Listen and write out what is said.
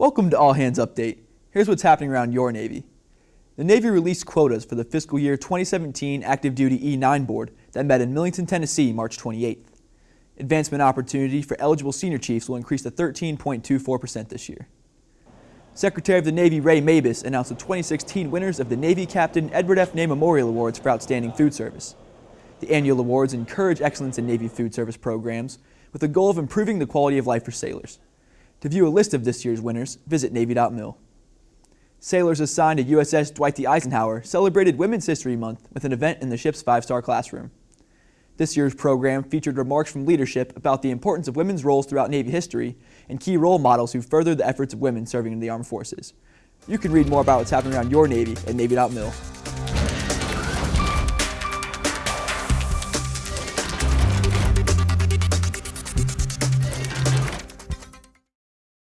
Welcome to All Hands Update. Here's what's happening around your Navy. The Navy released quotas for the fiscal year 2017 Active Duty E9 Board that met in Millington, Tennessee, March 28th. Advancement opportunity for eligible senior chiefs will increase to 13.24% this year. Secretary of the Navy Ray Mabus announced the 2016 winners of the Navy Captain Edward F. Ney Memorial Awards for Outstanding Food Service. The annual awards encourage excellence in Navy food service programs with the goal of improving the quality of life for sailors. To view a list of this year's winners, visit Navy.mil. Sailors assigned to USS Dwight D. Eisenhower celebrated Women's History Month with an event in the ship's five-star classroom. This year's program featured remarks from leadership about the importance of women's roles throughout Navy history and key role models who furthered the efforts of women serving in the armed forces. You can read more about what's happening around your Navy at Navy.mil.